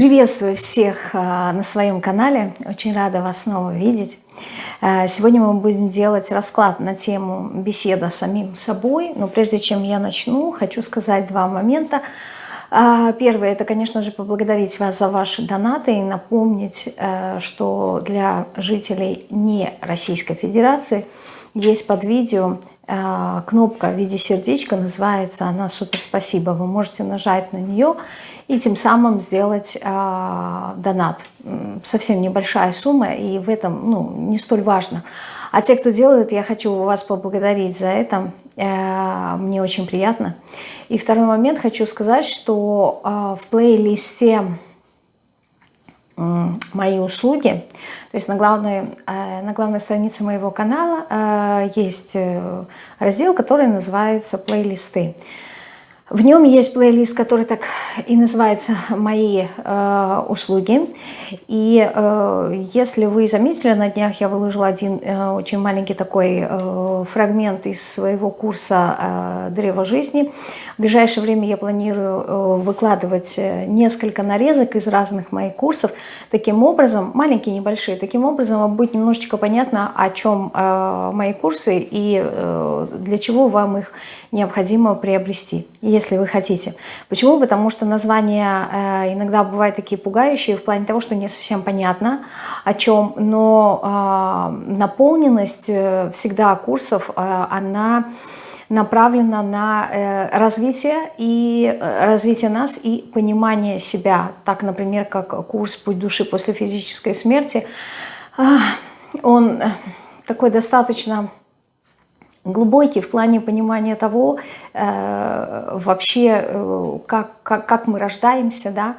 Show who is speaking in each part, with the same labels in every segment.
Speaker 1: Приветствую всех а, на своем канале. Очень рада вас снова видеть. А, сегодня мы будем делать расклад на тему беседа с самим собой. Но прежде чем я начну, хочу сказать два момента. А, первое, это, конечно же, поблагодарить вас за ваши донаты и напомнить, что для жителей не Российской Федерации есть под видео кнопка в виде сердечка, называется она «Супер спасибо». Вы можете нажать на нее и тем самым сделать э, донат. Совсем небольшая сумма, и в этом ну, не столь важно. А те, кто делает, я хочу вас поблагодарить за это. Э, мне очень приятно. И второй момент хочу сказать, что э, в плейлисте мои услуги. То есть на главной, э, на главной странице моего канала э, есть э, раздел, который называется «Плейлисты». В нем есть плейлист, который так и называется «Мои э, услуги». И э, если вы заметили, на днях я выложила один э, очень маленький такой э, фрагмент из своего курса э, «Древо жизни». В ближайшее время я планирую э, выкладывать э, несколько нарезок из разных моих курсов. Таким образом, маленькие, небольшие, таким образом вам будет немножечко понятно, о чем э, мои курсы и э, для чего вам их необходимо приобрести если вы хотите. Почему? Потому что названия э, иногда бывают такие пугающие в плане того, что не совсем понятно о чем, но э, наполненность э, всегда курсов, она направлена на развитие и развитие нас и понимание себя. Так, например, как курс «Путь души после физической смерти», он такой достаточно глубокий в плане понимания того, э, вообще, э, как, как, как мы рождаемся, да,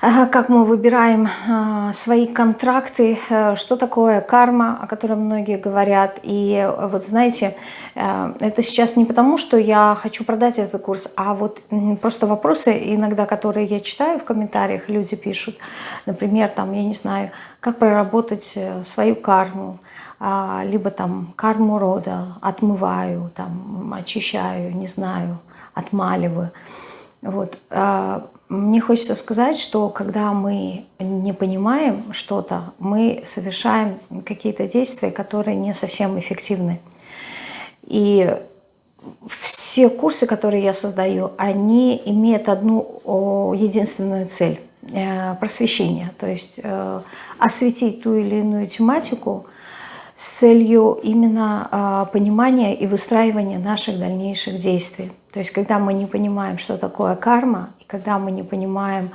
Speaker 1: э, как мы выбираем э, свои контракты, э, что такое карма, о которой многие говорят. И вот знаете, это сейчас не потому, что я хочу продать этот курс, а вот просто вопросы иногда, которые я читаю в комментариях, люди пишут, например, там, я не знаю, как проработать свою карму, либо там карму рода отмываю, там, очищаю, не знаю, отмаливаю. Вот. А, мне хочется сказать, что когда мы не понимаем что-то, мы совершаем какие-то действия, которые не совсем эффективны. И все курсы, которые я создаю, они имеют одну единственную цель э, – просвещение. То есть э, осветить ту или иную тематику – с целью именно а, понимания и выстраивания наших дальнейших действий. То есть когда мы не понимаем, что такое карма, и когда мы не понимаем,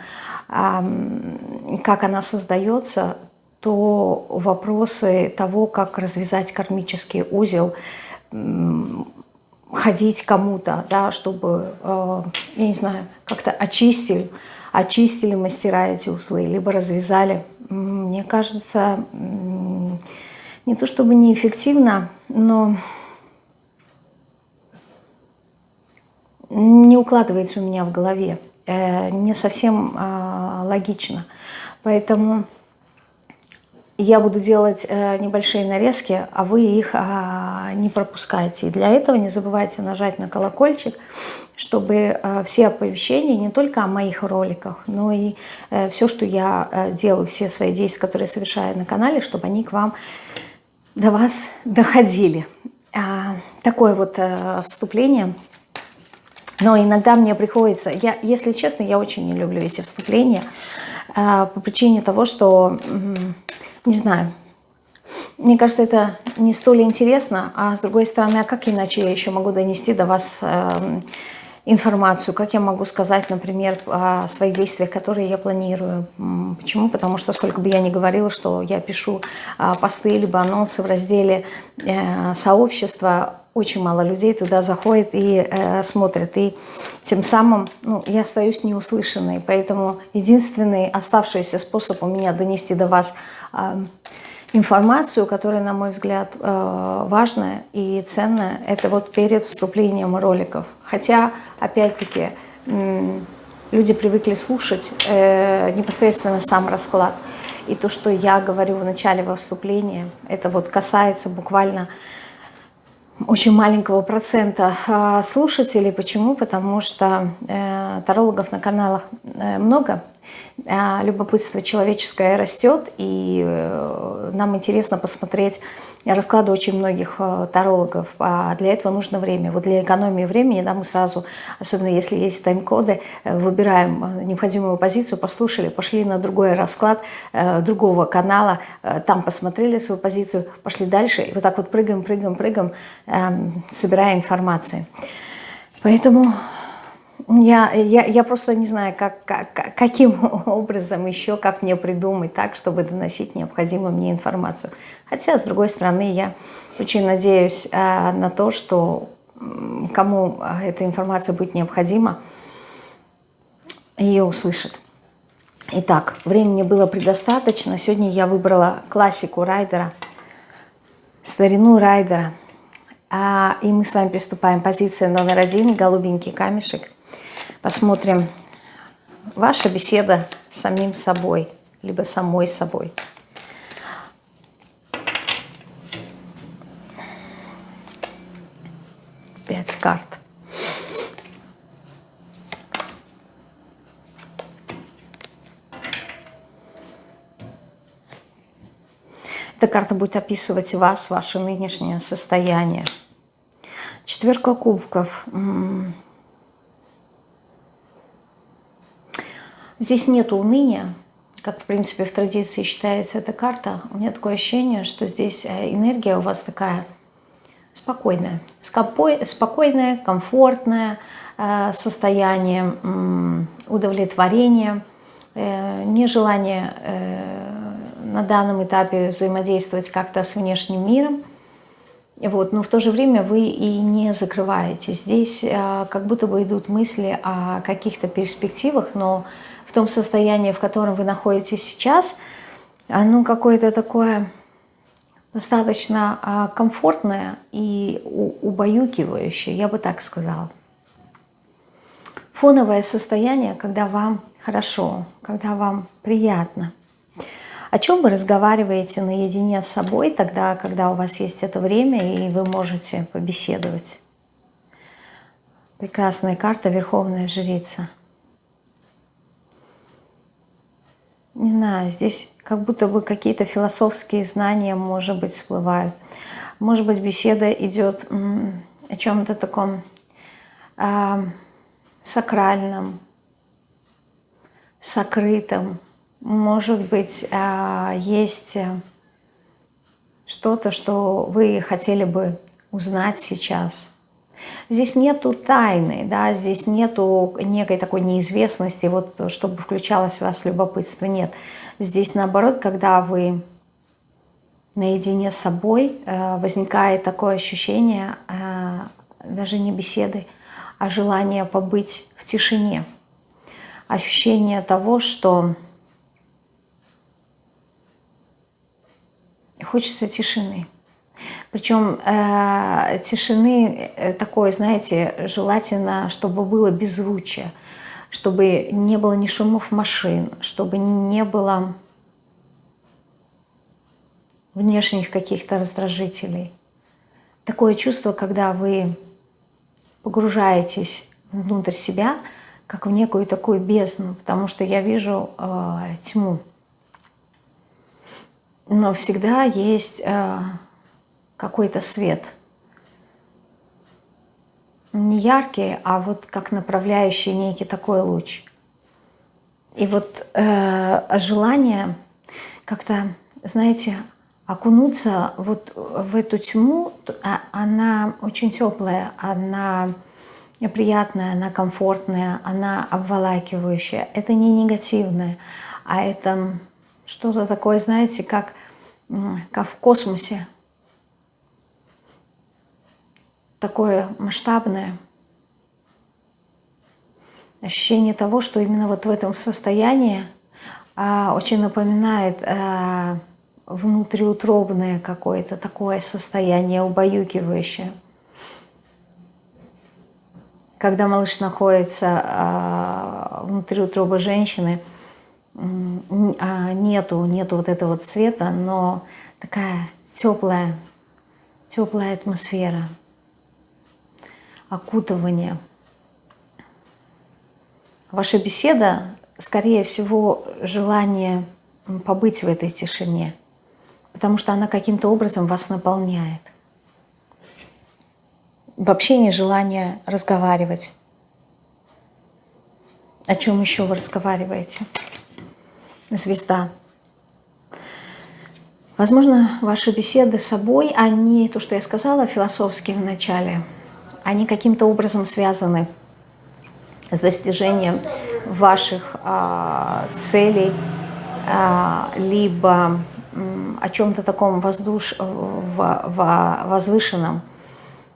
Speaker 1: как она создается, то вопросы того, как развязать кармический узел, ходить кому-то, да, чтобы, а, я не знаю, как-то очистили, очистили мастера эти узлы, либо развязали, мне кажется, не то чтобы неэффективно, но не укладывается у меня в голове, э, не совсем а, логично. Поэтому я буду делать э, небольшие нарезки, а вы их а, не пропускайте. И для этого не забывайте нажать на колокольчик, чтобы э, все оповещения не только о моих роликах, но и все, что я делаю, все свои действия, которые совершаю на канале, чтобы они к вам до вас доходили. А, такое вот а, вступление. Но иногда мне приходится, я, если честно, я очень не люблю эти вступления а, по причине того, что, не знаю, мне кажется, это не столь интересно, а с другой стороны, а как иначе я еще могу донести до вас э, информацию, как я могу сказать, например, о своих действиях, которые я планирую. Почему? Потому что сколько бы я ни говорила, что я пишу а, посты либо анонсы в разделе э, сообщества, очень мало людей туда заходит и э, смотрят. И тем самым ну, я остаюсь неуслышанной. Поэтому единственный оставшийся способ у меня донести до вас э, информацию, которая, на мой взгляд, э, важная и ценная, это вот перед вступлением роликов. Хотя, опять-таки, люди привыкли слушать э, непосредственно сам расклад. И то, что я говорю в начале во вступлении, это вот касается буквально очень маленького процента а, слушателей. Почему? Потому что э, тарологов на каналах много, любопытство человеческое растет, и э, нам интересно посмотреть расклады очень многих э, тарологов. А для этого нужно время. Вот для экономии времени да, мы сразу, особенно если есть тайм-коды, э, выбираем необходимую позицию, послушали, пошли на другой расклад другого канала, там посмотрели свою позицию, пошли дальше. И вот так вот прыгаем, прыгаем, прыгаем, эм, собирая информацию. Поэтому я, я, я просто не знаю, как, как, каким образом еще, как мне придумать так, чтобы доносить необходимую мне информацию. Хотя, с другой стороны, я очень надеюсь э, на то, что кому эта информация будет необходима, ее услышат. Итак, времени было предостаточно. Сегодня я выбрала классику Райдера, старину Райдера. А, и мы с вами приступаем. Позиция номер один, голубенький камешек – Посмотрим ваша беседа с самим собой, либо самой собой. Пять карт. Эта карта будет описывать вас, ваше нынешнее состояние. Четверка кубков. Здесь нет уныния, как, в принципе, в традиции считается эта карта. У меня такое ощущение, что здесь э, энергия у вас такая спокойная. Спокойное, комфортное э, состояние, удовлетворение, э, нежелание на данном этапе взаимодействовать как-то с внешним миром. Вот, но в то же время вы и не закрываете. Здесь как будто бы идут мысли о каких-то перспективах, но в том состоянии, в котором вы находитесь сейчас, оно какое-то такое достаточно а, комфортное и убаюкивающее, я бы так сказала. Фоновое состояние, когда вам хорошо, когда вам приятно. О чем вы разговариваете наедине с собой тогда, когда у вас есть это время и вы можете побеседовать? Прекрасная карта «Верховная жрица». Не знаю, здесь как будто бы какие-то философские знания, может быть, всплывают. Может быть, беседа идет о чем-то таком э, сакральном, сокрытом. Может быть, э, есть что-то, что вы хотели бы узнать сейчас – Здесь нету тайны, да, здесь нету некой такой неизвестности, вот чтобы включалось в вас любопытство, нет. Здесь наоборот, когда вы наедине с собой, э, возникает такое ощущение э, даже не беседы, а желание побыть в тишине. Ощущение того, что хочется тишины. Причем э, тишины э, такой, знаете, желательно, чтобы было беззвучие, чтобы не было ни шумов машин, чтобы не было внешних каких-то раздражителей. Такое чувство, когда вы погружаетесь внутрь себя, как в некую такую бездну, потому что я вижу э, тьму. Но всегда есть... Э, какой-то свет. Не яркий, а вот как направляющий некий такой луч. И вот э, желание как-то, знаете, окунуться вот в эту тьму, а, она очень теплая, она приятная, она комфортная, она обволакивающая. Это не негативное, а это что-то такое, знаете, как, как в космосе такое масштабное ощущение того, что именно вот в этом состоянии а, очень напоминает а, внутриутробное какое-то такое состояние убаюкивающее. Когда малыш находится а, внутри утробы женщины, а, нету, нету вот этого вот света, но такая теплая, теплая атмосфера окутывание. Ваша беседа скорее всего, желание побыть в этой тишине, потому что она каким-то образом вас наполняет. Вообще не желание разговаривать. О чем еще вы разговариваете? Звезда. Возможно, ваши беседы с собой, они, то, что я сказала, философские в начале, они каким-то образом связаны с достижением ваших а, целей, а, либо о чем-то таком воздуш... возвышенном,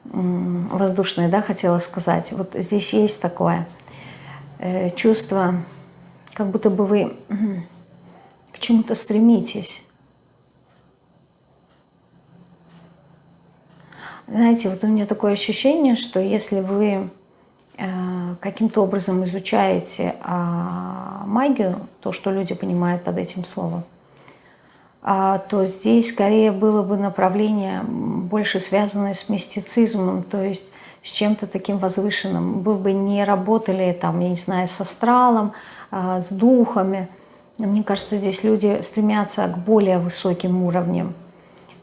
Speaker 1: воздушное, да, хотела сказать. Вот здесь есть такое э, чувство, как будто бы вы к чему-то стремитесь. Знаете, вот у меня такое ощущение, что если вы Э, каким-то образом изучаете а, магию, то, что люди понимают под этим словом, а, то здесь скорее было бы направление больше связанное с мистицизмом, то есть с чем-то таким возвышенным. Вы бы не работали там, я не знаю, с астралом, а, с духами. Мне кажется, здесь люди стремятся к более высоким уровням.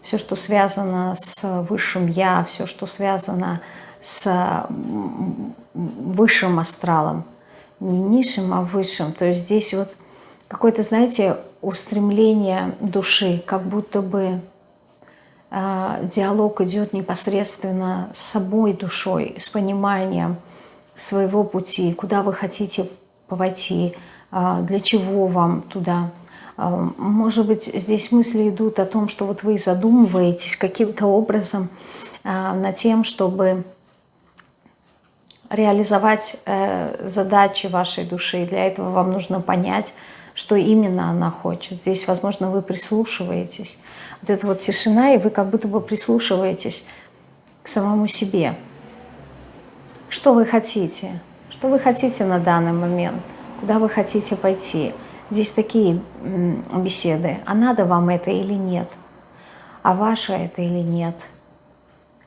Speaker 1: Все, что связано с высшим «я», все, что связано с высшим астралом. Не низшим, а высшим. То есть здесь вот какое-то, знаете, устремление души, как будто бы э, диалог идет непосредственно с собой душой, с пониманием своего пути, куда вы хотите пойти, э, для чего вам туда. Э, может быть, здесь мысли идут о том, что вот вы задумываетесь каким-то образом э, над тем, чтобы реализовать э, задачи вашей души. Для этого вам нужно понять, что именно она хочет. Здесь, возможно, вы прислушиваетесь. Вот эта вот тишина, и вы как будто бы прислушиваетесь к самому себе. Что вы хотите? Что вы хотите на данный момент? Куда вы хотите пойти? Здесь такие беседы. А надо вам это или нет? А ваше это или нет?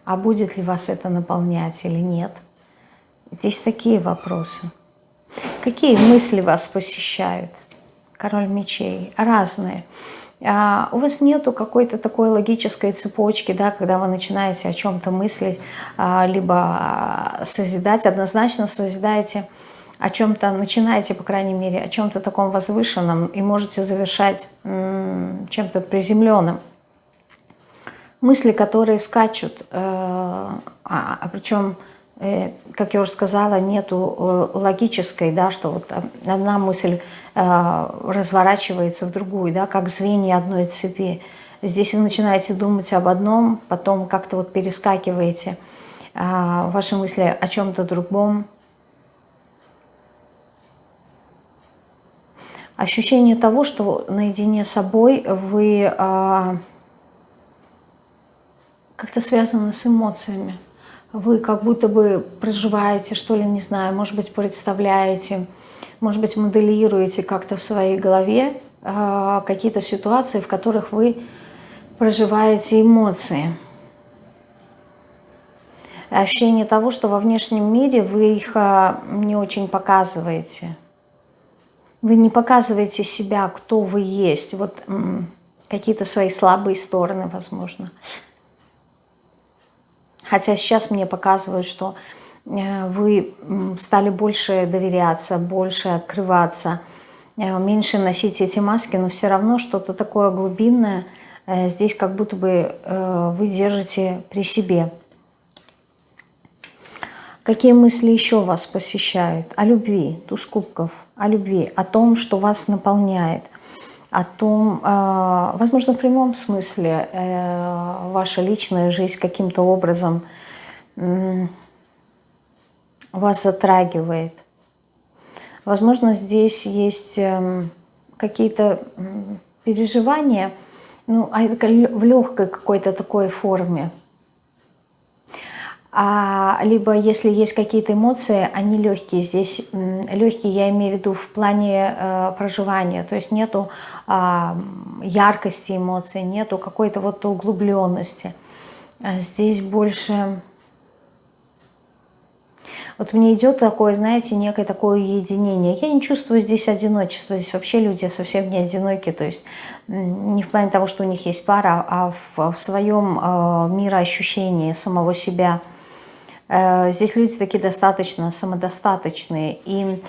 Speaker 1: А будет ли вас это наполнять или нет? Здесь такие вопросы. Какие мысли вас посещают? Король мечей. Разные. А у вас нету какой-то такой логической цепочки, да, когда вы начинаете о чем-то мыслить, а, либо созидать, однозначно созидаете о чем-то, начинаете, по крайней мере, о чем-то таком возвышенном и можете завершать чем-то приземленным. Мысли, которые скачут, э, а, а причем Э, как я уже сказала, нету э, логической, да, что вот одна мысль разворачивается в другую, да, как звенья одной цепи. Здесь вы начинаете думать об одном, потом как-то вот перескакиваете ваши мысли о чем-то другом. Ощущение того, что наедине с собой вы как-то связаны с эмоциями вы как будто бы проживаете, что ли, не знаю, может быть, представляете, может быть, моделируете как-то в своей голове э, какие-то ситуации, в которых вы проживаете эмоции. Ощущение того, что во внешнем мире вы их э, не очень показываете. Вы не показываете себя, кто вы есть, вот какие-то свои слабые стороны, возможно. Хотя сейчас мне показывают, что э, вы стали больше доверяться, больше открываться, э, меньше носить эти маски, но все равно что-то такое глубинное э, здесь как будто бы вы держите при себе. Какие мысли еще вас посещают? О любви, туз кубков, о любви, о том, что вас наполняет, о том, э, возможно, в прямом смысле э, ваша личная жизнь каким-то образом вас затрагивает. Возможно, здесь есть эм, какие-то переживания, ну, а в легкой какой-то такой форме а, либо если есть какие-то эмоции, они легкие. Здесь легкие я имею в виду в плане э, проживания, то есть нету э, яркости эмоций, нету какой-то вот углубленности. А здесь больше... Вот мне идет такое, знаете, некое такое уединение. Я не чувствую здесь одиночества. Здесь вообще люди совсем не одиноки. То есть не в плане того, что у них есть пара, а в, в своем э, мироощущении самого себя. Э, здесь люди такие достаточно самодостаточные. И,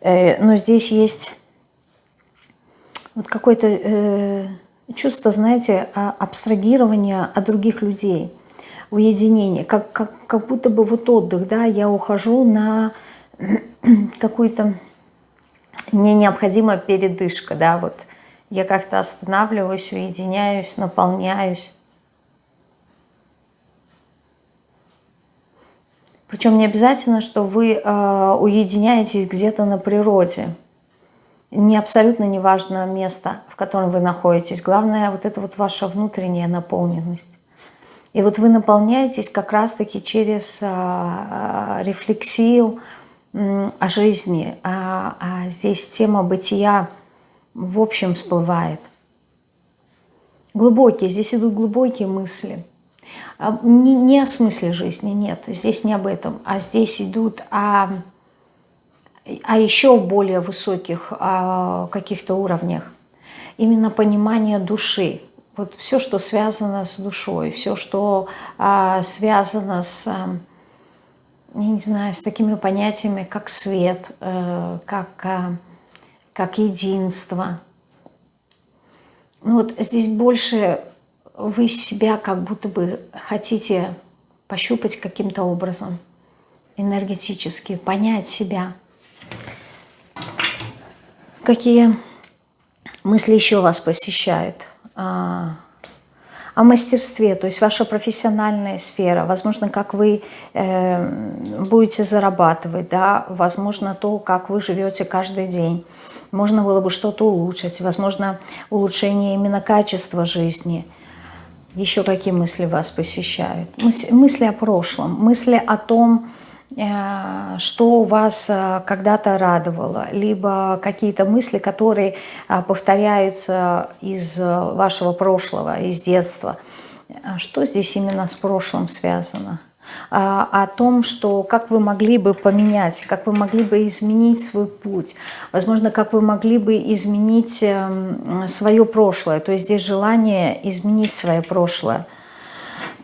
Speaker 1: э, но здесь есть вот какое-то э, чувство, знаете, абстрагирования от других людей – уединение, как, как, как будто бы вот отдых, да, я ухожу на какую-то, мне необходима передышка, да, вот я как-то останавливаюсь, уединяюсь, наполняюсь. Причем не обязательно, что вы э, уединяетесь где-то на природе. Не абсолютно не важно место, в котором вы находитесь. Главное вот это вот ваша внутренняя наполненность. И вот вы наполняетесь как раз-таки через а, рефлексию о жизни, а, а здесь тема бытия в общем всплывает. Глубокие, здесь идут глубокие мысли. А, не, не о смысле жизни, нет, здесь не об этом, а здесь идут о, о еще более высоких каких-то уровнях. Именно понимание души, вот все, что связано с душой, все, что а, связано с, а, я не знаю, с такими понятиями, как свет, а, как, а, как единство. Ну вот здесь больше вы себя как будто бы хотите пощупать каким-то образом, энергетически, понять себя. Какие мысли еще вас посещают? о мастерстве, то есть ваша профессиональная сфера, возможно, как вы э, будете зарабатывать, да, возможно, то, как вы живете каждый день. Можно было бы что-то улучшить, возможно, улучшение именно качества жизни. Еще какие мысли вас посещают? Мысли о прошлом, мысли о том, Э, что вас э, когда-то радовало, либо какие-то мысли, которые э, повторяются из вашего прошлого, из детства. Что здесь именно с прошлым связано? О том, что как вы могли бы поменять, как вы могли бы изменить свой путь, возможно, как вы могли бы изменить эм, свое прошлое, то есть здесь желание изменить свое прошлое.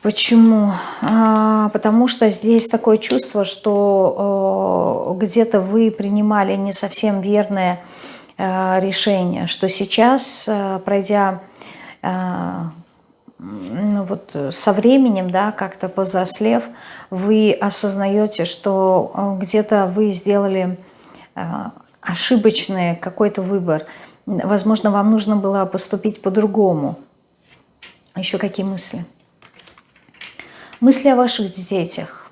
Speaker 1: Почему? А, потому что здесь такое чувство, что э, где-то вы принимали не совсем верное э, решение, что сейчас, э, пройдя ну вот со временем, да, как-то повзрослев, вы осознаете, что где-то вы сделали ошибочный какой-то выбор. Возможно, вам нужно было поступить по-другому. Еще какие мысли? Мысли о ваших детях.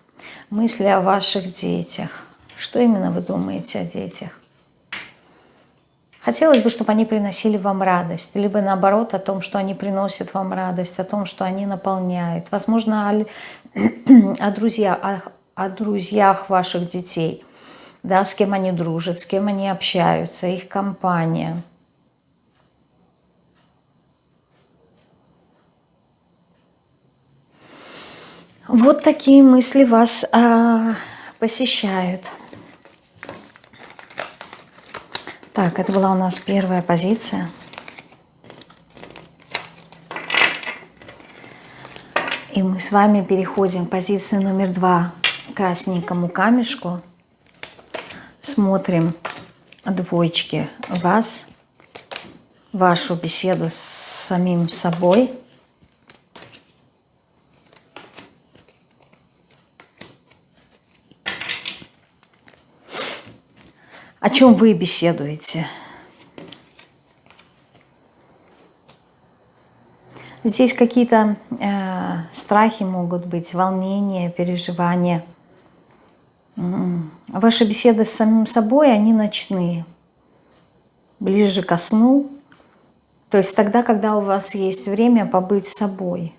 Speaker 1: Мысли о ваших детях. Что именно вы думаете о детях? Хотелось бы, чтобы они приносили вам радость, либо наоборот о том, что они приносят вам радость, о том, что они наполняют. Возможно, о, о, друзья, о, о друзьях ваших детей, да, с кем они дружат, с кем они общаются, их компания – Вот такие мысли вас а, посещают. Так, это была у нас первая позиция. И мы с вами переходим к позиции номер два, красненькому камешку. Смотрим двоечки вас, вашу беседу с самим собой – О чем вы беседуете? Здесь какие-то э, страхи могут быть, волнения, переживания. Ваши беседы с самим собой, они ночные, ближе ко сну. То есть тогда, когда у вас есть время побыть собой.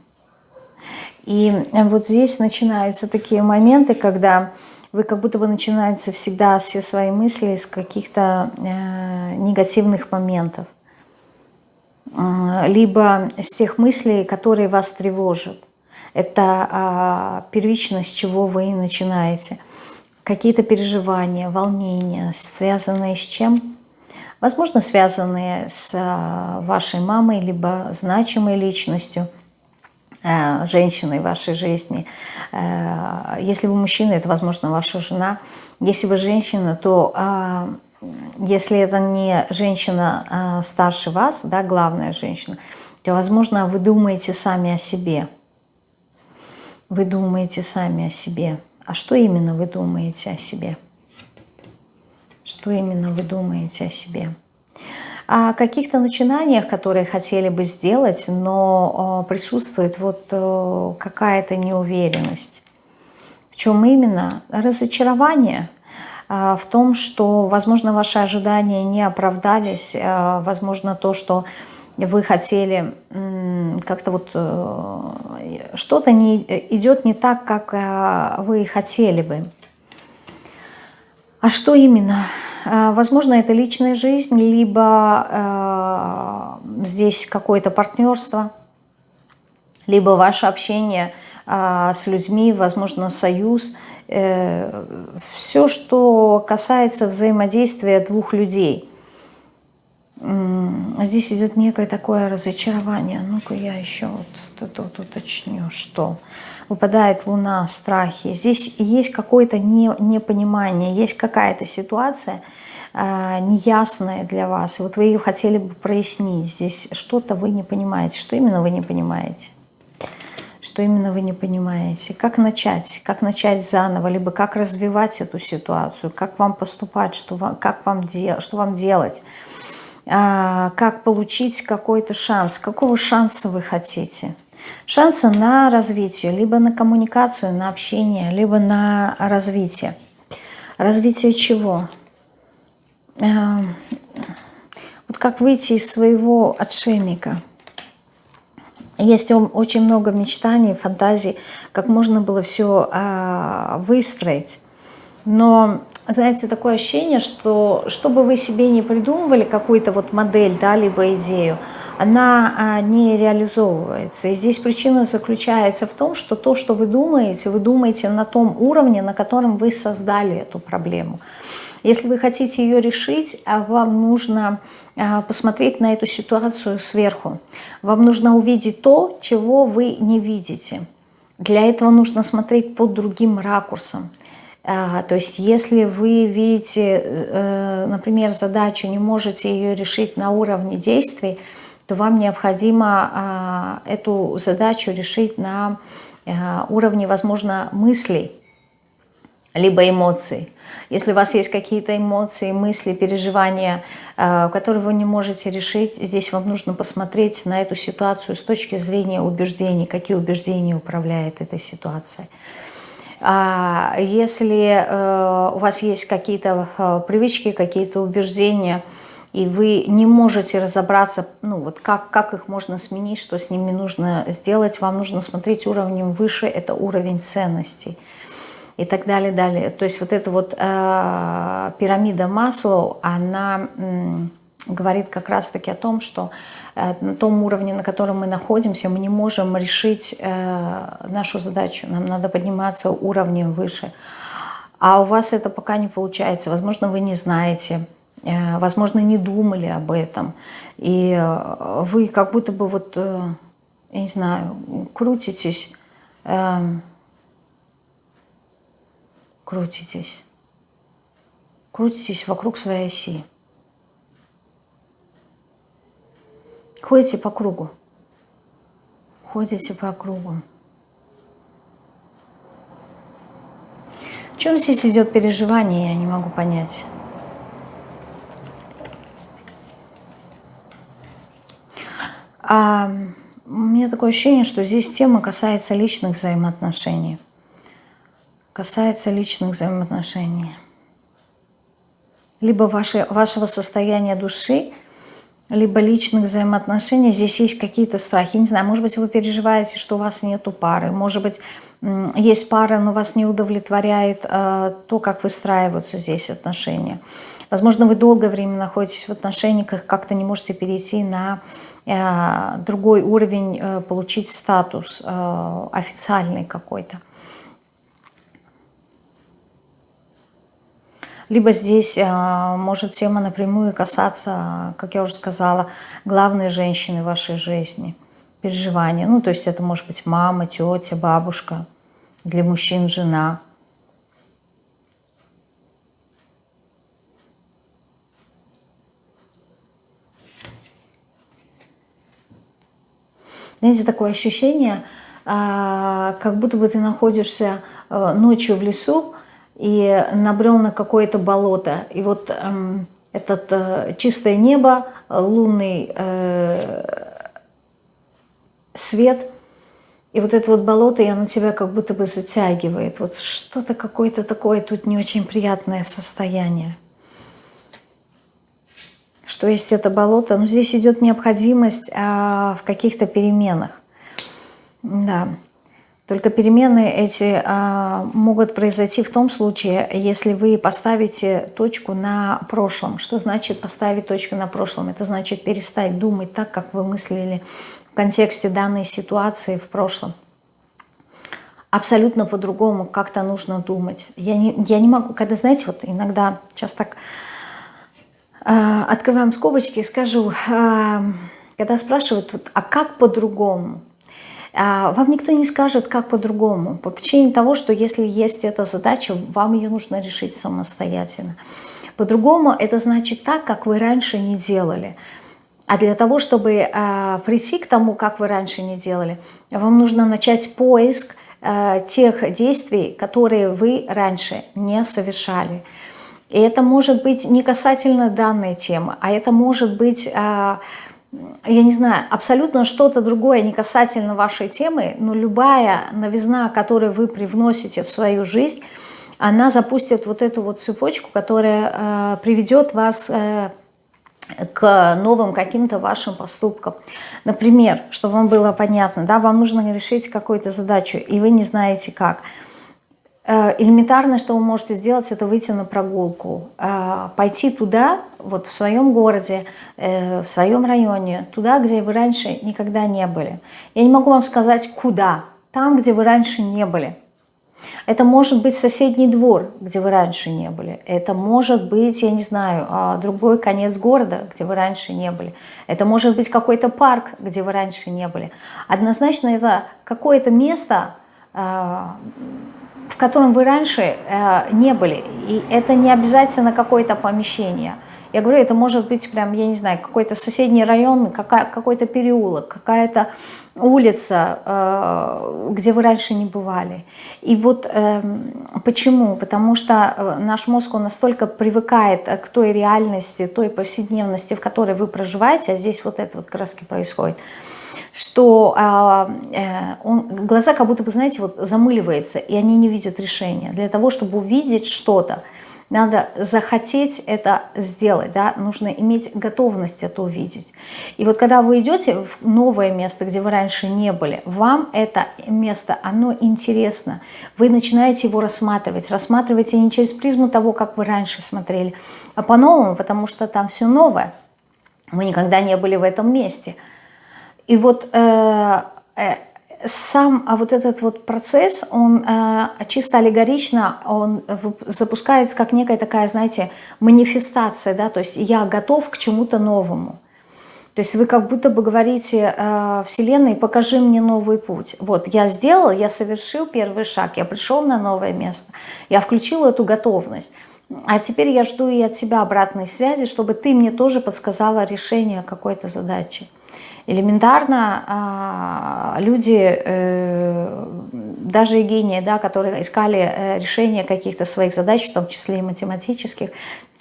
Speaker 1: И вот здесь начинаются такие моменты, когда вы как будто бы начинаете всегда все свои мысли с каких-то э, негативных моментов. Э, либо с тех мыслей, которые вас тревожат. Это э, первично, с чего вы начинаете. какие-то переживания, волнения, связанные с чем? Возможно, связанные с а, вашей мамой, либо значимой личностью, э, женщиной в вашей жизни. Э, если вы мужчина, это, возможно, ваша жена. Если вы женщина, то а, если это не женщина а, старше вас, да, главная женщина, то, возможно, вы думаете сами о себе. Вы думаете сами о себе. А что именно вы думаете о себе? Что именно вы думаете о себе? О каких-то начинаниях, которые хотели бы сделать, но присутствует вот э, какая-то неуверенность. В чем именно? Разочарование а, в том, что, возможно, ваши ожидания не оправдались, а, возможно, то, что вы хотели как-то вот э, что-то не, идет не так, как э, вы хотели бы. А что именно? А, возможно, это личная жизнь, либо э, здесь какое-то партнерство, либо ваше общение э, с людьми, возможно, союз. Э, все, что касается взаимодействия двух людей. Здесь идет некое такое разочарование. Ну-ка я еще вот это вот уточню, что выпадает луна, страхи. Здесь есть какое-то не, непонимание, есть какая-то ситуация э, неясная для вас. Вот вы ее хотели бы прояснить. Здесь что-то вы не понимаете. Что именно вы не понимаете? Что именно вы не понимаете? Как начать? Как начать заново? Либо как развивать эту ситуацию? Как вам поступать? Что вам, как вам дел, что вам делать? А, как получить какой-то шанс. Какого шанса вы хотите? Шансы на развитие, либо на коммуникацию, на общение, либо на развитие. Развитие чего? А, вот как выйти из своего отшельника. Есть очень много мечтаний, фантазий, как можно было все а, выстроить. Но знаете, такое ощущение, что что бы вы себе не придумывали, какую-то вот модель, да, либо идею, она а, не реализовывается. И здесь причина заключается в том, что то, что вы думаете, вы думаете на том уровне, на котором вы создали эту проблему. Если вы хотите ее решить, а вам нужно а, посмотреть на эту ситуацию сверху. Вам нужно увидеть то, чего вы не видите. Для этого нужно смотреть под другим ракурсом. То есть если вы видите, э, например, задачу, не можете ее решить на уровне действий, то вам необходимо а, эту задачу решить на а, уровне, возможно, мыслей, либо эмоций. Если у вас есть какие-то эмоции, мысли, переживания, которые вы не можете решить, здесь вам нужно посмотреть на эту ситуацию с точки зрения убеждений, какие убеждения управляют этой ситуацией. А если э, у вас есть какие-то э, привычки, какие-то убеждения, и вы не можете разобраться, ну вот как, как их можно сменить, что с ними нужно сделать, вам нужно смотреть уровнем выше, это уровень ценностей и так далее, далее. То есть вот эта вот э, пирамида Маслоу, она э, говорит как раз-таки о том, что Э, на том уровне, на котором мы находимся, мы не можем решить э, нашу задачу. Нам надо подниматься уровнем выше. А у вас это пока не получается. Возможно, вы не знаете, возможно, не думали об этом. И вы как будто бы вот, я не знаю, крутитесь, крутитесь, крутитесь вокруг своей оси. Ходите по кругу. Ходите по кругу. В чем здесь идет переживание, я не могу понять. А у меня такое ощущение, что здесь тема касается личных взаимоотношений. Касается личных взаимоотношений. Либо ваше, вашего состояния души, либо личных взаимоотношений, здесь есть какие-то страхи. Не знаю, может быть, вы переживаете, что у вас нету пары, может быть, есть пара, но вас не удовлетворяет э, то, как выстраиваются здесь отношения. Возможно, вы долгое время находитесь в отношениях, как-то не можете перейти на э, другой уровень, э, получить статус э, официальный какой-то. Либо здесь может тема напрямую касаться, как я уже сказала, главной женщины в вашей жизни, переживания. Ну, то есть это может быть мама, тетя, бабушка, для мужчин жена. Знаете, такое ощущение, а, как будто бы ты находишься э, ночью в лесу и набрел на какое-то болото. И вот эм, этот э, чистое небо, лунный э, свет, и вот это вот болото, и оно тебя как будто бы затягивает. Вот что-то какое-то такое тут не очень приятное состояние. Что есть это болото? Ну, здесь идет необходимость а, в каких-то переменах. Да. Только перемены эти а, могут произойти в том случае, если вы поставите точку на прошлом. Что значит поставить точку на прошлом? Это значит перестать думать так, как вы мыслили в контексте данной ситуации в прошлом. Абсолютно по-другому как-то нужно думать. Я не, я не могу, когда, знаете, вот иногда, сейчас так открываем скобочки и скажу, э, когда спрашивают, вот, а как по-другому? Э, вам никто не скажет, как по-другому. По причине того, что если есть эта задача, вам ее нужно решить самостоятельно. По-другому это значит так, как вы раньше не делали. А для того, чтобы э, прийти к тому, как вы раньше не делали, вам нужно начать поиск э, тех действий, которые вы раньше не совершали. И это может быть не касательно данной темы, а это может быть, э, я не знаю, абсолютно что-то другое, не касательно вашей темы, но любая новизна, которую вы привносите в свою жизнь, она запустит вот эту вот цепочку, которая э, приведет вас э, к новым каким-то вашим поступкам. Например, чтобы вам было понятно, да, вам нужно решить какую-то задачу, и вы не знаете как. Э, элементарно, что вы можете сделать, это выйти на прогулку, э, пойти туда, вот в своем городе, э, в своем районе, туда, где вы раньше никогда не были. Я не могу вам сказать, куда, там, где вы раньше не были. Это может быть соседний двор, где вы раньше не были. Это может быть, я не знаю, а, другой конец города, где вы раньше не были. Это может быть какой-то парк, где вы раньше не были. Однозначно это какое-то место, а, котором вы раньше а, не были. И это не обязательно какое-то помещение – я говорю, это может быть прям, я не знаю, какой-то соседний район, какой-то переулок, какая-то улица, э, где вы раньше не бывали. И вот эм, почему? Потому что э, наш мозг, он настолько привыкает к той реальности, той повседневности, в которой вы проживаете, а здесь вот это вот краски происходит, что э, он, глаза как будто бы, знаете, вот замыливаются, и они не видят решения. Для того, чтобы увидеть что-то, надо захотеть это сделать, да, нужно иметь готовность это увидеть. И вот когда вы идете в новое место, где вы раньше не были, вам это место, оно интересно, вы начинаете его рассматривать, рассматриваете не через призму того, как вы раньше смотрели, а по-новому, потому что там все новое, вы никогда не были в этом месте. И вот э, э, сам а вот этот вот процесс, он э, чисто аллегорично, он запускается как некая такая, знаете, манифестация, да, то есть я готов к чему-то новому. То есть вы как будто бы говорите э, Вселенной, покажи мне новый путь. Вот я сделал, я совершил первый шаг, я пришел на новое место, я включил эту готовность. А теперь я жду и от тебя обратной связи, чтобы ты мне тоже подсказала решение какой-то задачи. Элементарно а, люди, э, даже и гении, да, которые искали э, решение каких-то своих задач, в том числе и математических,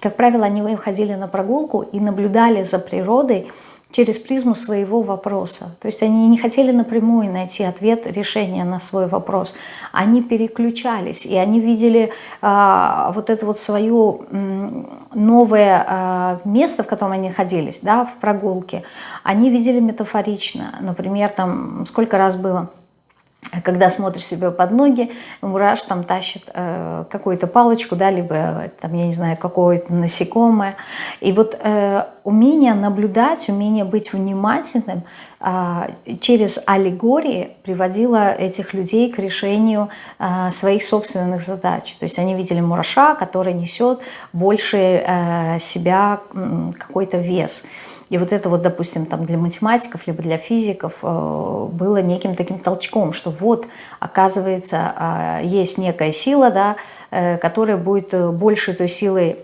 Speaker 1: как правило, они выходили на прогулку и наблюдали за природой, через призму своего вопроса. То есть они не хотели напрямую найти ответ, решение на свой вопрос. Они переключались, и они видели э, вот это вот свое новое э, место, в котором они находились, да, в прогулке. Они видели метафорично. Например, там сколько раз было когда смотришь себе под ноги, мураш там тащит э, какую-то палочку, да, либо там, я не знаю, какое-то насекомое. И вот э, умение наблюдать, умение быть внимательным э, через аллегории приводило этих людей к решению э, своих собственных задач. То есть они видели мураша, который несет больше э, себя э, какой-то вес. И вот это вот, допустим, там для математиков, либо для физиков э, было неким таким толчком, что вот, оказывается, а, есть некая сила, да, которая будет э, больше той силой,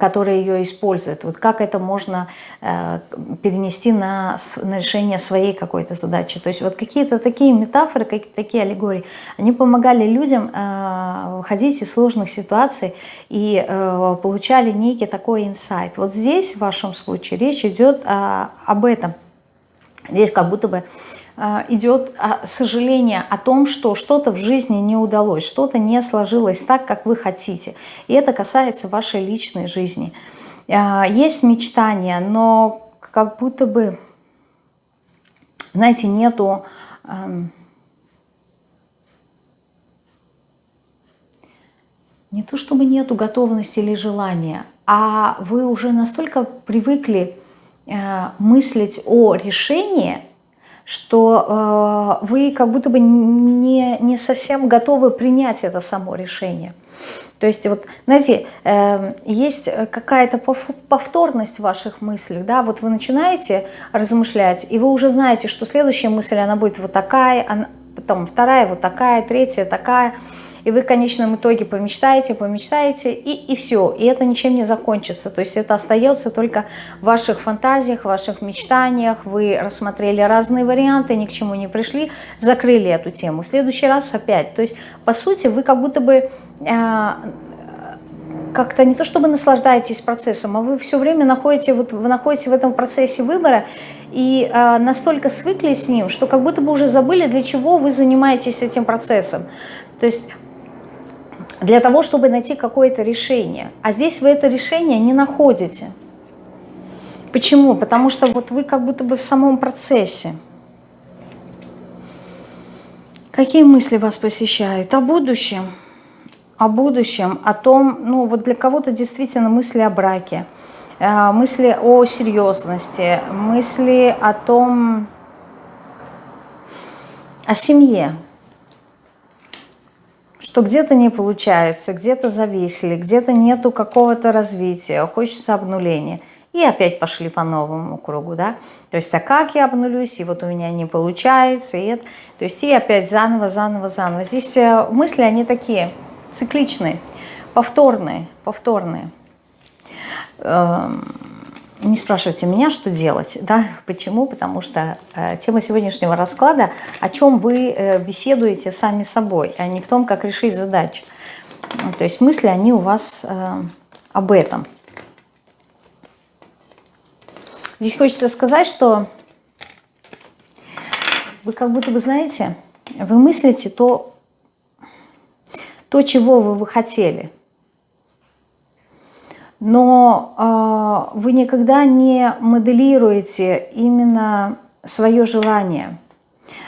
Speaker 1: которая ее использует. Вот как это можно э, перенести на, на решение своей какой-то задачи. То есть вот какие-то такие метафоры, какие-то такие аллегории, они помогали людям выходить из сложных ситуаций и получали некий такой инсайт. Вот здесь в вашем случае речь идет об этом. Здесь как будто бы идет а, сожаление о том, что что-то в жизни не удалось, что-то не сложилось так, как вы хотите. И это касается вашей личной жизни. А, есть мечтания, но как будто бы, знаете, нету... Не то чтобы нету готовности или желания, а вы уже настолько привыкли мыслить о решении, что э, вы как будто бы не, не совсем готовы принять это само решение. То есть, вот, знаете, э, есть какая-то повторность в ваших мыслях, да, вот вы начинаете размышлять, и вы уже знаете, что следующая мысль, она будет вот такая, она, потом вторая вот такая, третья такая, и вы в конечном итоге помечтаете, помечтаете, и, и все, и это ничем не закончится, то есть это остается только в ваших фантазиях, в ваших мечтаниях, вы рассмотрели разные варианты, ни к чему не пришли, закрыли эту тему, в следующий раз опять, то есть по сути вы как будто бы... Э, как-то не то чтобы наслаждаетесь процессом, а вы все время находите, вот вы находитесь в этом процессе выбора и э, настолько свыклись с ним, что как будто бы уже забыли, для чего вы занимаетесь этим процессом. То есть для того, чтобы найти какое-то решение. А здесь вы это решение не находите. Почему? Потому что вот вы как будто бы в самом процессе. Какие мысли вас посещают? О будущем. О будущем, о том, ну вот для кого-то действительно мысли о браке, э, мысли о серьезности, мысли о том, о семье, что где-то не получается, где-то зависли, где-то нету какого-то развития, хочется обнуления. И опять пошли по новому кругу, да. То есть, а как я обнулюсь, и вот у меня не получается, и это. То есть, и опять заново, заново, заново. Здесь э, мысли, они такие цикличные, повторные, повторные. Эм, не спрашивайте меня, что делать. Да? Почему? Потому что э, тема сегодняшнего расклада, о чем вы э, беседуете сами собой, а не в том, как решить задачу. То есть мысли, они у вас э, об этом. Здесь хочется сказать, что вы как будто бы знаете, вы мыслите то, то чего вы бы хотели – но э, вы никогда не моделируете именно свое желание.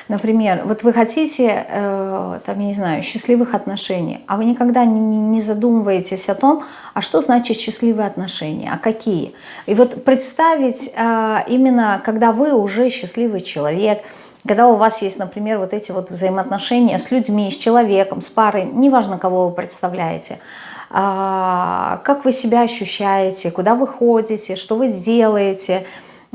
Speaker 1: Например, вот вы хотите, э, там, я не знаю, счастливых отношений, а вы никогда не, не задумываетесь о том, а что значит счастливые отношения, а какие. И вот представить э, именно, когда вы уже счастливый человек, когда у вас есть, например, вот эти вот взаимоотношения с людьми, с человеком, с парой, неважно, кого вы представляете – как вы себя ощущаете, куда вы ходите, что вы делаете,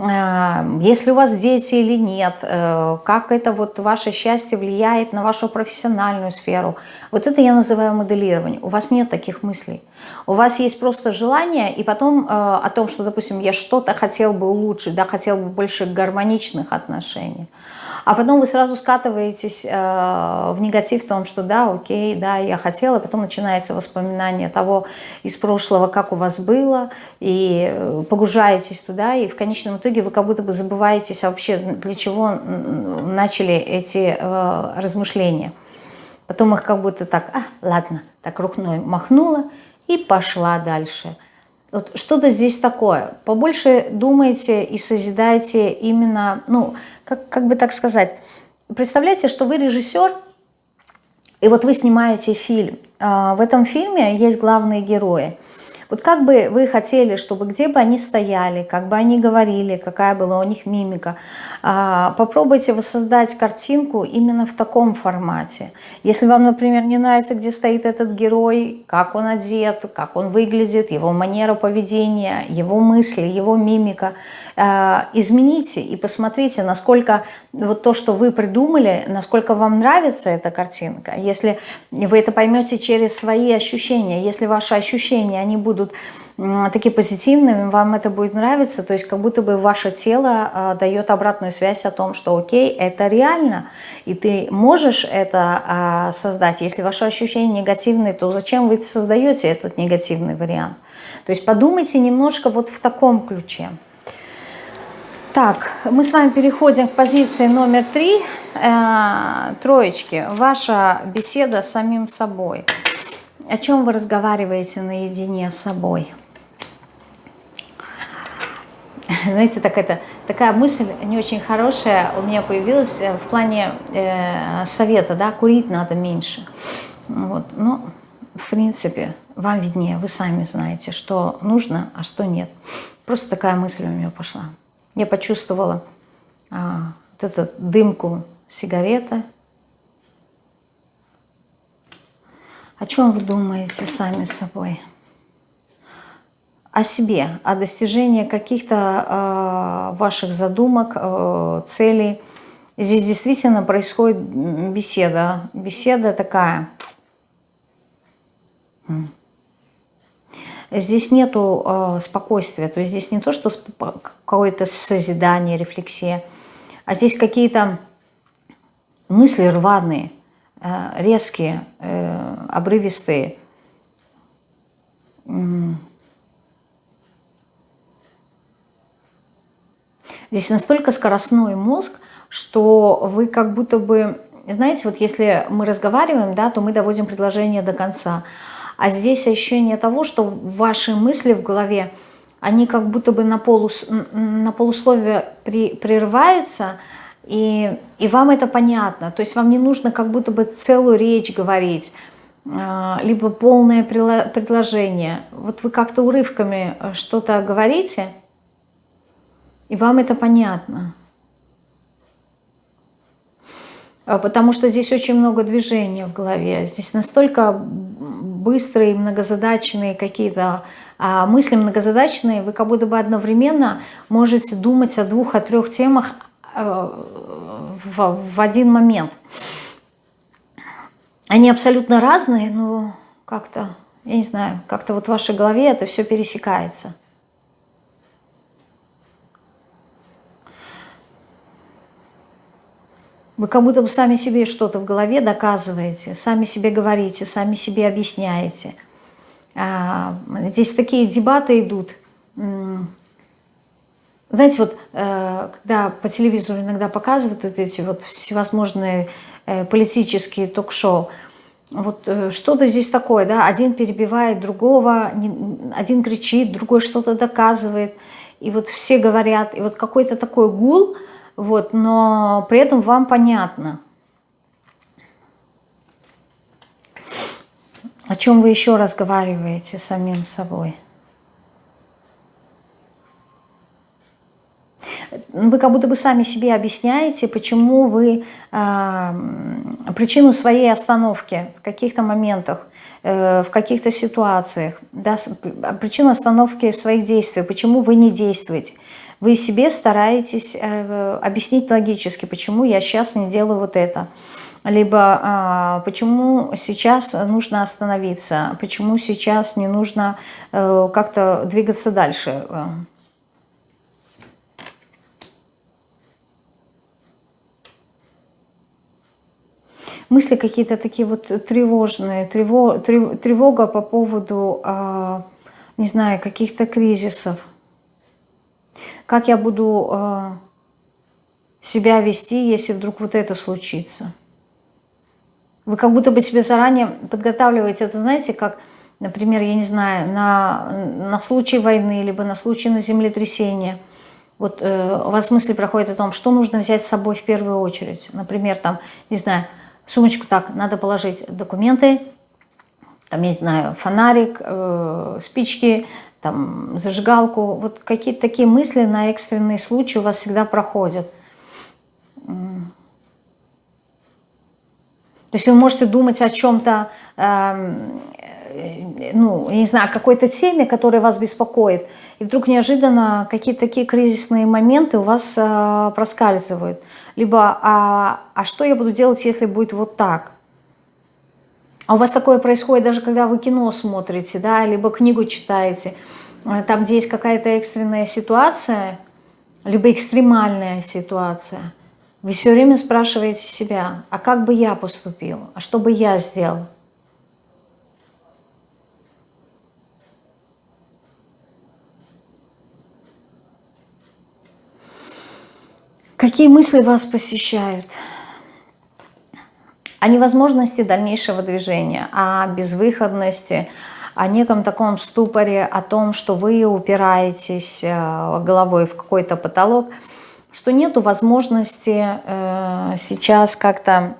Speaker 1: а, если у вас дети или нет, э, как это вот ваше счастье влияет на вашу профессиональную сферу. Вот это я называю моделирование. У вас нет таких мыслей. У вас есть просто желание, и потом э, о том, что, допустим, я что-то хотел бы улучшить, да, хотел бы больше гармоничных отношений а потом вы сразу скатываетесь э, в негатив в том, что да, окей, да, я хотела, потом начинается воспоминание того из прошлого, как у вас было, и э, погружаетесь туда, и в конечном итоге вы как будто бы забываетесь вообще, для чего начали эти э, размышления. Потом их как будто так, а, ладно, так рукной махнула и пошла дальше – вот что-то здесь такое. Побольше думайте и созидайте именно, ну, как, как бы так сказать, представляете, что вы режиссер, и вот вы снимаете фильм. А, в этом фильме есть главные герои – вот как бы вы хотели, чтобы где бы они стояли, как бы они говорили, какая была у них мимика, а, попробуйте воссоздать картинку именно в таком формате. Если вам, например, не нравится, где стоит этот герой, как он одет, как он выглядит, его манера поведения, его мысли, его мимика, измените и посмотрите, насколько вот то, что вы придумали, насколько вам нравится эта картинка. Если вы это поймете через свои ощущения, если ваши ощущения, они будут такие позитивными, вам это будет нравиться, то есть как будто бы ваше тело э, дает обратную связь о том, что окей, это реально, и ты можешь это э, создать. Если ваши ощущения негативные, то зачем вы создаете этот негативный вариант? То есть подумайте немножко вот в таком ключе. Так, мы с вами переходим к позиции номер три. Э, троечки. Ваша беседа с самим собой. О чем вы разговариваете наедине с собой? Знаете, так это, такая мысль не очень хорошая у меня появилась э, в плане э, совета, да, курить надо меньше. Вот, ну, в принципе, вам виднее, вы сами знаете, что нужно, а что нет. Просто такая мысль у меня пошла. Я почувствовала а, вот эту дымку сигарета. О чем вы думаете сами собой? О себе, о достижении каких-то э, ваших задумок, э, целей. Здесь действительно происходит беседа. Беседа такая. Здесь нету э, спокойствия, то есть здесь не то, что какое-то созидание, рефлексия, а здесь какие-то мысли рваные, э, резкие, э, обрывистые. Здесь настолько скоростной мозг, что вы как будто бы, знаете, вот если мы разговариваем, да, то мы доводим предложение до конца. А здесь ощущение того, что ваши мысли в голове, они как будто бы на, полус, на полусловие при, прерываются, и, и вам это понятно. То есть вам не нужно как будто бы целую речь говорить, а, либо полное предложение. Вот вы как-то урывками э, что-то говорите, и вам это понятно. А, потому что здесь очень много движения в голове. Здесь настолько быстрые, многозадачные какие-то а мысли многозадачные, вы как будто бы одновременно можете думать о двух, о трех темах э, в, в один момент. Они абсолютно разные, но как-то, я не знаю, как-то вот в вашей голове это все пересекается. Вы как будто бы сами себе что-то в голове доказываете, сами себе говорите, сами себе объясняете. А, здесь такие дебаты идут. Знаете, вот э, когда по телевизору иногда показывают вот эти вот всевозможные э, политические ток-шоу, вот э, что-то здесь такое, да, один перебивает другого, один кричит, другой что-то доказывает, и вот все говорят, и вот какой-то такой гул – вот, но при этом вам понятно. О чем вы еще разговариваете с самим собой? Вы как будто бы сами себе объясняете, почему вы э, причину своей остановки в каких-то моментах, в каких-то ситуациях, да, причину остановки своих действий, почему вы не действуете. Вы себе стараетесь э, объяснить логически, почему я сейчас не делаю вот это. Либо а, почему сейчас нужно остановиться, почему сейчас не нужно э, как-то двигаться дальше. Мысли какие-то такие вот тревожные, тревога, тревога по поводу, а, не знаю, каких-то кризисов. Как я буду э, себя вести, если вдруг вот это случится? Вы как будто бы себе заранее подготавливаете. Это знаете, как, например, я не знаю, на, на случай войны, либо на случай на землетрясения. Вот э, у вас мысли проходят о том, что нужно взять с собой в первую очередь. Например, там, не знаю, сумочку так, надо положить документы, там, не знаю, фонарик, э, спички, там, зажигалку. Вот какие-то такие мысли на экстренные случаи у вас всегда проходят. То есть вы можете думать о чем-то, эм, ну, я не знаю, какой-то теме, которая вас беспокоит, и вдруг неожиданно какие-то такие кризисные моменты у вас э, проскальзывают. Либо, а, а что я буду делать, если будет вот так? А у вас такое происходит даже когда вы кино смотрите, да, либо книгу читаете, э, там, где есть какая-то экстренная ситуация, либо экстремальная ситуация – вы все время спрашиваете себя, а как бы я поступил, а что бы я сделал? Какие мысли вас посещают? О невозможности дальнейшего движения, о безвыходности, о неком таком ступоре, о том, что вы упираетесь э, головой в какой-то потолок – что нету возможности э, сейчас как-то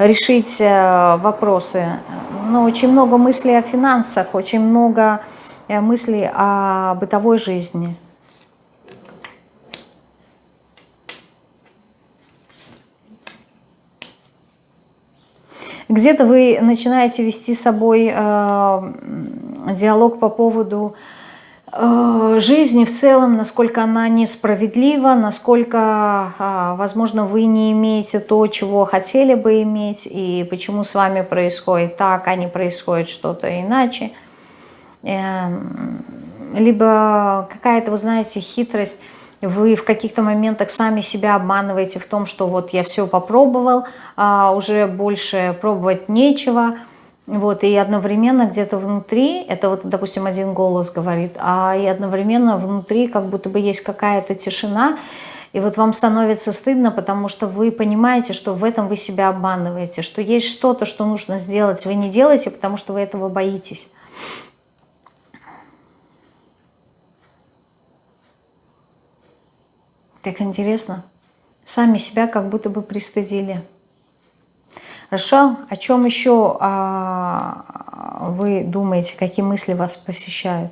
Speaker 1: решить э, вопросы. Но очень много мыслей о финансах, очень много мыслей о бытовой жизни. Где-то вы начинаете вести с собой э, диалог по поводу Э, жизни в целом, насколько она несправедлива, насколько, а, возможно, вы не имеете то, чего хотели бы иметь, и почему с вами происходит так, а не происходит что-то иначе. Эм, либо какая-то, вы знаете, хитрость, вы в каких-то моментах сами себя обманываете в том, что вот я все попробовал, а уже больше пробовать нечего – вот, и одновременно где-то внутри, это вот, допустим, один голос говорит, а и одновременно внутри как будто бы есть какая-то тишина, и вот вам становится стыдно, потому что вы понимаете, что в этом вы себя обманываете, что есть что-то, что нужно сделать, вы не делаете, потому что вы этого боитесь. Так интересно. Сами себя как будто бы пристыдили. Хорошо. О чем еще а, вы думаете, какие мысли вас посещают?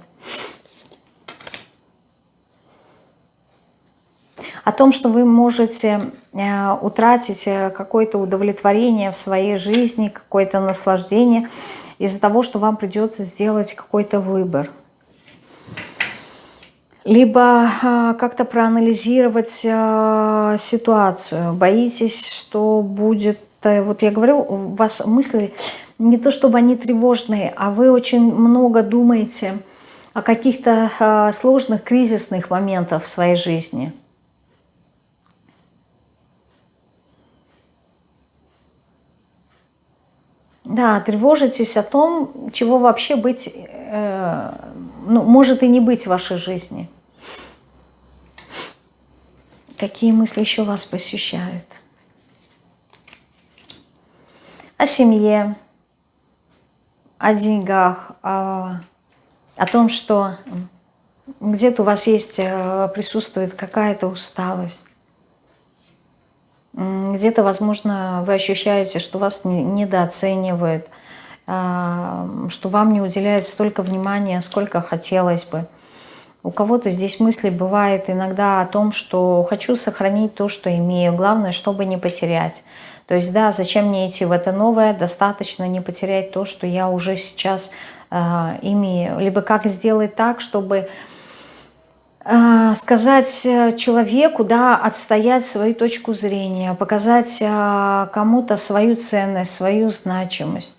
Speaker 1: О том, что вы можете э, утратить э, какое-то удовлетворение в своей жизни, какое-то наслаждение из-за того, что вам придется сделать какой-то выбор. Либо а, как-то проанализировать а, ситуацию. Боитесь, что будет вот я говорю, у вас мысли не то чтобы они тревожные, а вы очень много думаете о каких-то э, сложных кризисных моментах в своей жизни. Да, тревожитесь о том, чего вообще быть, э, ну, может и не быть в вашей жизни. Какие мысли еще вас посещают? о семье, о деньгах, о, о том, что где-то у вас есть, э, присутствует какая-то усталость. Где-то, возможно, вы ощущаете, что вас недооценивают, а, что вам не уделяют столько внимания, сколько хотелось бы. У кого-то здесь мысли бывает иногда о том, что хочу сохранить то, что имею, главное, чтобы не потерять. То есть, да, зачем мне идти в это новое, достаточно не потерять то, что я уже сейчас э, имею. Либо как сделать так, чтобы э, сказать человеку, да, отстоять свою точку зрения, показать э, кому-то свою ценность, свою значимость.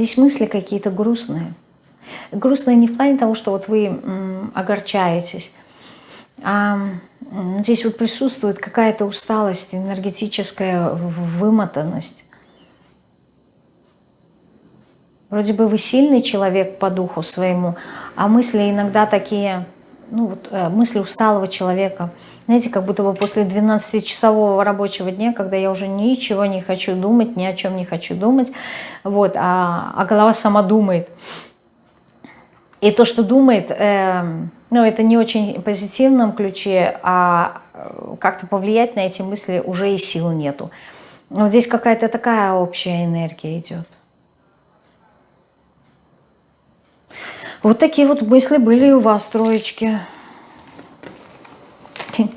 Speaker 1: Здесь мысли какие-то грустные. Грустные не в плане того, что вот вы огорчаетесь, а здесь вот присутствует какая-то усталость, энергетическая вымотанность. Вроде бы вы сильный человек по духу своему, а мысли иногда такие ну, вот, э, мысли усталого человека. Знаете, как будто бы после 12-часового рабочего дня, когда я уже ничего не хочу думать, ни о чем не хочу думать, вот, а, а голова сама думает. И то, что думает, э, ну, это не очень позитивном ключе, а э, как-то повлиять на эти мысли уже и сил нету. Вот здесь какая-то такая общая энергия идет. Вот такие вот мысли были у вас, троечки.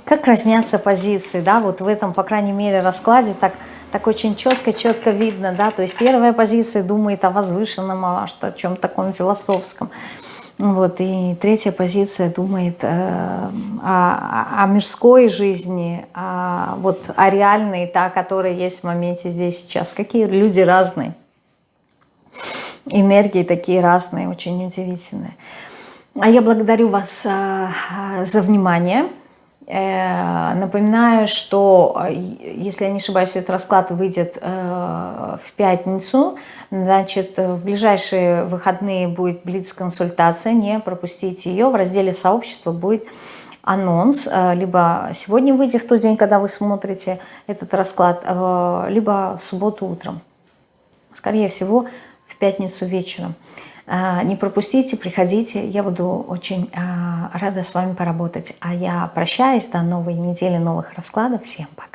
Speaker 1: Как разнятся позиции, да, вот в этом, по крайней мере, раскладе так, так очень четко-четко видно, да, то есть первая позиция думает о возвышенном, о, о чем-то таком философском, вот, и третья позиция думает э, о, о мирской жизни, о, вот, о реальной, та, которая есть в моменте здесь сейчас. Какие люди разные энергии такие разные, очень удивительные. А я благодарю вас а, за внимание. Э, напоминаю, что, э, если я не ошибаюсь, этот расклад выйдет э, в пятницу. Значит, в ближайшие выходные будет блиц-консультация. Не пропустите ее. В разделе сообщества будет анонс. Либо сегодня выйдет в тот день, когда вы смотрите этот расклад, либо в субботу утром. Скорее всего, в пятницу вечером. А, не пропустите, приходите, я буду очень а, рада с вами поработать. А я прощаюсь до новой недели, новых раскладов. Всем пока!